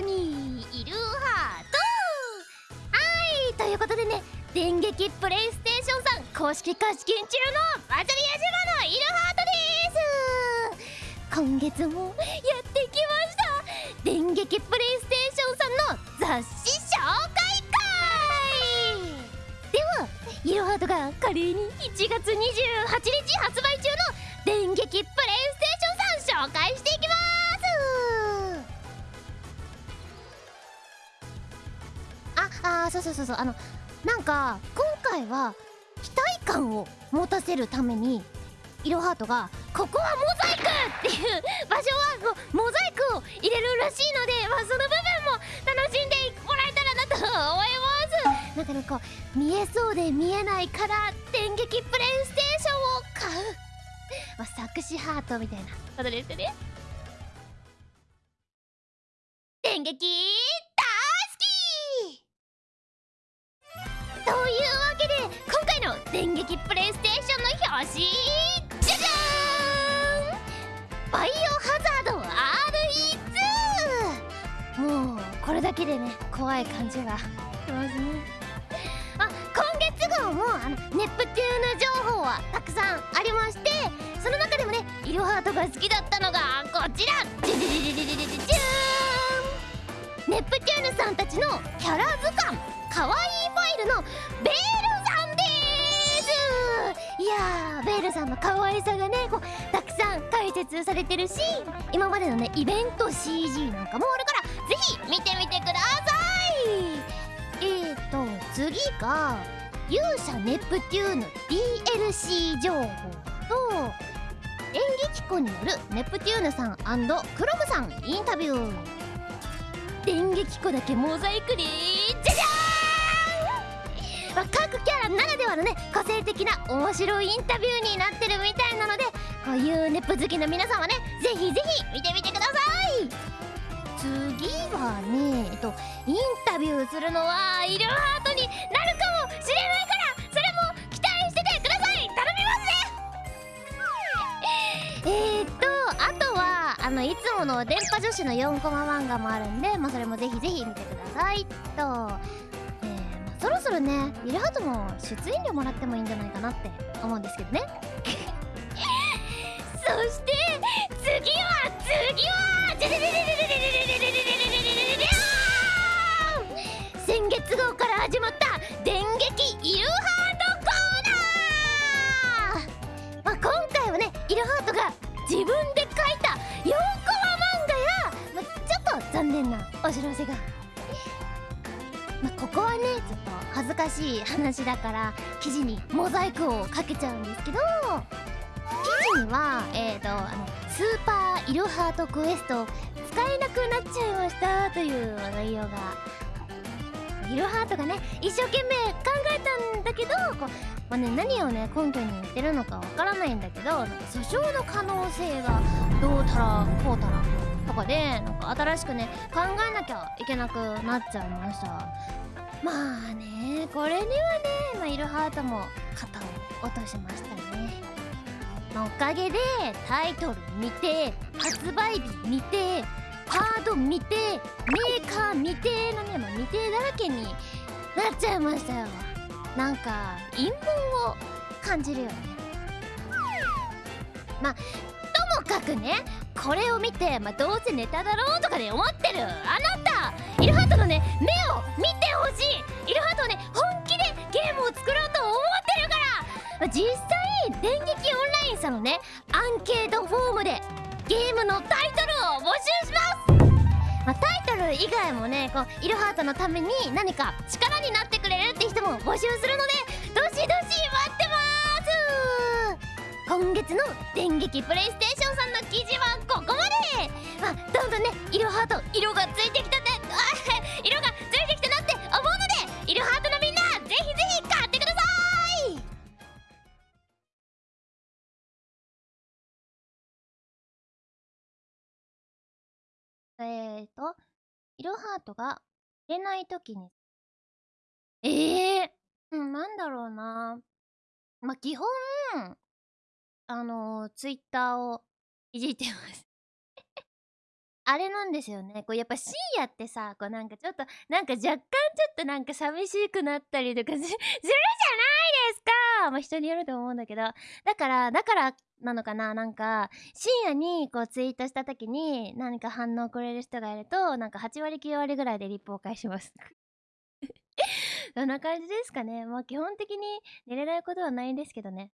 ろにいるハートはいということでね電撃プレイステーションさん公式貸し金中のバズリア島のいるハートです。今月もやってきました。電撃プレイステーションさんの雑誌紹介会。ではイルハートが華麗に1月28日発売中の電撃プレイステーションさん紹介していきます。ああそうそうそうそう。あのなんか今回は期待感を持たせるためにイロハートがここはモザイクっていう場所はモザイクを入れるらしいので、まあ、その部分も楽しんでもらえたらなと思います。なんかねこう見えそうで見えないから電撃プレイステーションを買う、まあ、作詞ハートみたいなことですよね。電撃電撃プレイステーションの表紙じゃじゃーんバイオハザード RE2 もうこれだけでね怖い感じがします。ねあ今月号もあのネプテューヌ情報はたくさんありましてその中でもねイルハートが好きだったのがこちら。じゃじゃじゃじゃじゃーんネプテューヌさんたちのキャラ図鑑かわいいファイルの。ベールやールさんの可愛さがねこうたくさん解説されてるし今までのねイベント CG なんかもあるからぜひ見てみてください。えーと次が勇者ネプテューヌ DLC 情報と演劇子によるネプテューヌさんクロムさんインタビュー。電撃子だけモザイクでじゃじゃ、ならではのね個性的な面白いインタビューになってるみたいなのでこういうネプ好きの皆さんはねぜひぜひ見てみてください。次はねえっとインタビューするのはイルハートになるかもしれないからそれも期待しててください。頼みますねえー、っとあとはあのいつもの電波女子の4コマ漫画もあるんで、まあ、それもぜひぜひ見てください。と、そろそろねイルハートも出演料もらってもいいんじゃないかなって思うんですけどね。そして次は次は先月号から始まった電撃イルハートコーナー、まあ、今回はねイルハートが自分で書いた4コマ漫画や、まあ、ちょっと残念なお知らせが。まあ、ここはねちょっと恥ずかしい話だから記事にモザイクをかけちゃうんですけど記事にはえーとあのスーパーイルハートクエスト使えなくなっちゃいましたという内容がイルハートがね一生懸命考えたんだけどこう、まあね、何をね根拠に言ってるのかわからないんだけどなんか訴訟の可能性がどうたらこうたらでなんか新しくね考えなきゃいけなくなっちゃいました。まあねこれにはね、まあ、イルハートも肩を落としましたね、まあ、おかげでタイトル見て発売日見てカード見てメーカー未定のね、まあ、未定だらけになっちゃいましたよ。なんか陰謀を感じるよね。まあかくねこれを見て、まあ、どうせネタだろうとかで思ってる。あなたイルハートのね目を見てほしい。イルハートはね本気でゲームを作ろうと思ってるから、まあ、実際電撃オンラインさんのねアンケートフォームでゲームのタイトルを募集します。まあ、タイトル以外もねこうイルハートのために何か力になってくれるって人も募集するのでどしどし待ってます。今月の電撃プレイステーション。さんの記事はここまでまあどんどんねイルハート色がついてきたねあ色がついてきたなって思うのでイルハートのみんなぜひぜひ買ってくださいえーと、イルハートが入れないときに、ええー、うん、なんだろうな。まあ、基本、あの、ツイッターをいじってます。あれなんですよね。こうやっぱ深夜ってさこうなんかちょっとなんか若干ちょっとなんか寂しくなったりとか するじゃないですか。まあ人によると思うんだけど。だからだからなのかな。なんか深夜にこうツイートした時に何か反応くれる人がいるとなんか8割9割ぐらいでリップを返します。そんな感じですかね。まあ基本的に寝れないことはないんですけどね。